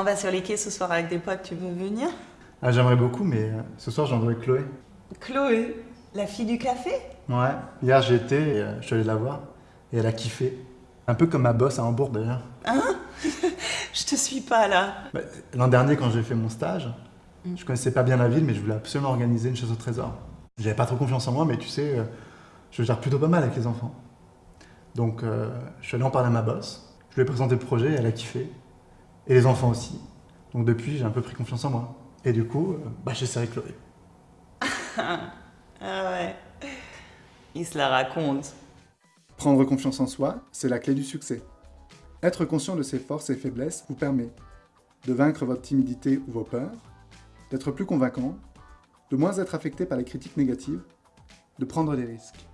On va sur les quais ce soir avec des potes, tu veux venir? Ah, j'aimerais beaucoup, mais euh, ce soir, j'envoie Chloé. Chloé, la fille du café? Ouais, hier j'y étais et euh, je suis allé la voir. Et elle a kiffé. Un peu comme ma boss à Hambourg d'ailleurs. Je te suis pas là. Bah, L'an dernier, quand j'ai fait mon stage, je connaissais pas bien la ville, mais je voulais absolument organiser une chasse au trésor. J'avais pas trop confiance en moi, mais tu sais, euh, je gère plutôt pas mal avec les enfants. Donc, euh, je suis allé en parler à ma boss. Je lui ai présenté le projet, elle a kiffé. Et les enfants aussi. Donc, depuis, j'ai un peu pris confiance en moi. Et du coup, euh, bah, j'ai serré Chloé. Ah ouais. Il se la raconte. Prendre confiance en soi, c'est la clé du succès. Être conscient de ses forces et faiblesses vous permet de vaincre votre timidité ou vos peurs, d'être plus convaincant, de moins être affecté par les critiques négatives, de prendre des risques.